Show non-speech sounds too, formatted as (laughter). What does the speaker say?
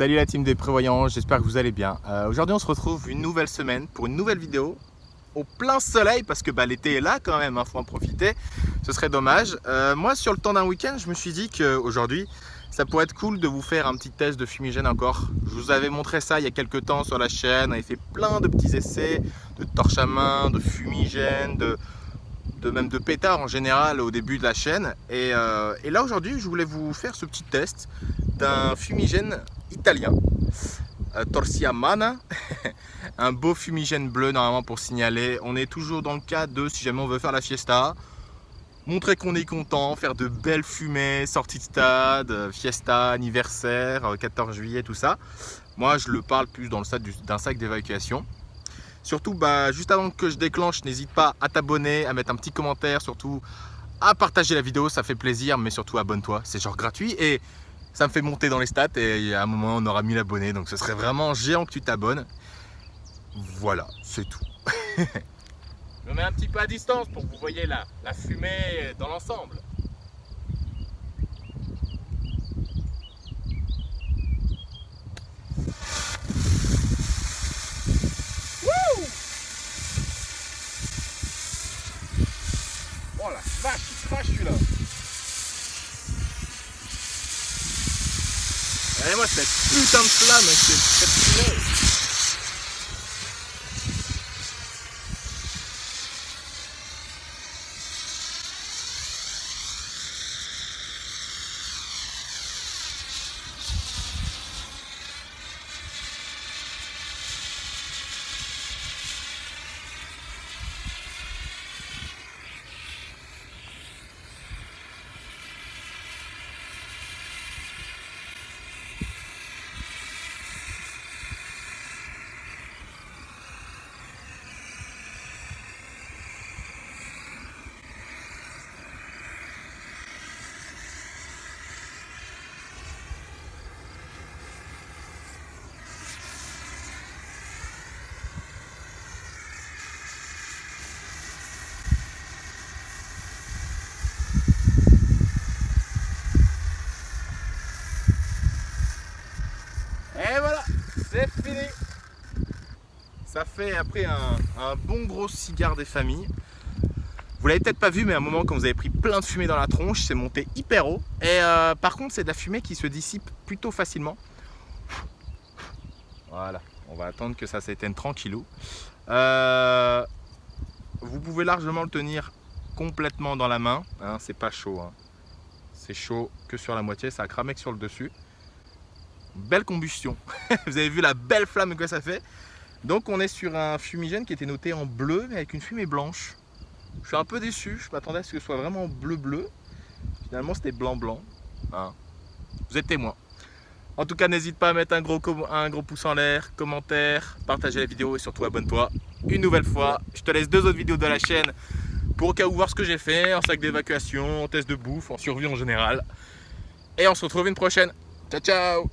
Salut la team des prévoyants, j'espère que vous allez bien. Euh, Aujourd'hui on se retrouve une nouvelle semaine pour une nouvelle vidéo au plein soleil parce que bah, l'été est là quand même, il hein, faut en profiter, ce serait dommage. Euh, moi sur le temps d'un week-end je me suis dit qu'aujourd'hui ça pourrait être cool de vous faire un petit test de fumigène encore. Je vous avais montré ça il y a quelques temps sur la chaîne, on avait fait plein de petits essais de torche à main, de fumigène, de, même de pétard en général au début de la chaîne. Euh, et là aujourd'hui je voulais vous faire ce petit test d'un fumigène italien, euh, Torsia Mana, (laughs) un beau fumigène bleu normalement pour signaler. On est toujours dans le cas de si jamais on veut faire la fiesta, montrer qu'on est content, faire de belles fumées, sortie de stade, euh, fiesta, anniversaire, 14 euh, juillet, tout ça. Moi je le parle plus dans le stade d'un sac d'évacuation. Surtout, bah, juste avant que je déclenche, n'hésite pas à t'abonner, à mettre un petit commentaire, surtout à partager la vidéo, ça fait plaisir, mais surtout abonne-toi, c'est genre gratuit. Et ça me fait monter dans les stats et à un moment on aura 1000 abonnés donc ce serait vraiment géant que tu t'abonnes. Voilà c'est tout. (laughs) Je me mets un petit peu à distance pour que vous voyez la, fumée dans l'ensemble. Oh la vache, il crache celui-là En hij was met puut aan het flamme avec cette, cette Ça fait après un, bon gros cigare des familles. Vous l'avez peut-être pas vu, mais à un moment, quand vous avez pris plein de fumée dans la tronche, c'est monté hyper haut. Et euh, par contre, c'est de la fumée qui se dissipe plutôt facilement. Voilà, on va attendre que ça s'éteigne tranquillou. Euh, vous pouvez largement le tenir complètement dans la main. Hein, c'est pas chaud. Hein. C'est chaud que sur la moitié, ça a cramé que sur le dessus belle combustion. (laughs) Vous avez vu la belle flamme que ça fait. Donc on est sur un fumigène qui était noté en bleu mais avec une fumée blanche. Je suis un peu déçu, je m'attendais à ce que ce soit vraiment bleu bleu. Finalement c'était blanc blanc. Hein. Vous êtes témoin. En tout cas n'hésite pas à mettre un gros, un gros pouce en l'air, commentaire, partager la vidéo et surtout abonne-toi. Une nouvelle fois, je te laisse deux autres vidéos de la chaîne pour au cas où voir ce que j'ai fait en sac d'évacuation, en test de bouffe, en survie en général. Et on se retrouve une prochaine. Ciao ciao